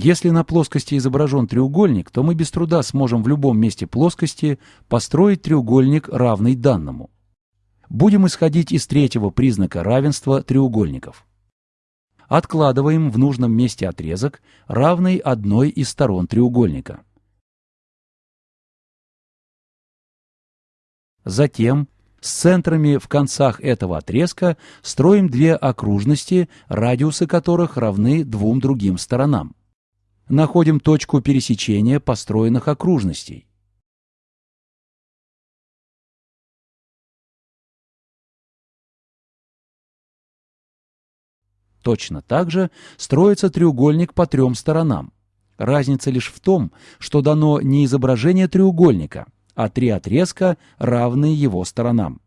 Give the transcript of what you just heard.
Если на плоскости изображен треугольник, то мы без труда сможем в любом месте плоскости построить треугольник, равный данному. Будем исходить из третьего признака равенства треугольников. Откладываем в нужном месте отрезок, равный одной из сторон треугольника. Затем с центрами в концах этого отрезка строим две окружности, радиусы которых равны двум другим сторонам находим точку пересечения построенных окружностей. Точно так же строится треугольник по трем сторонам. Разница лишь в том, что дано не изображение треугольника, а три отрезка, равные его сторонам.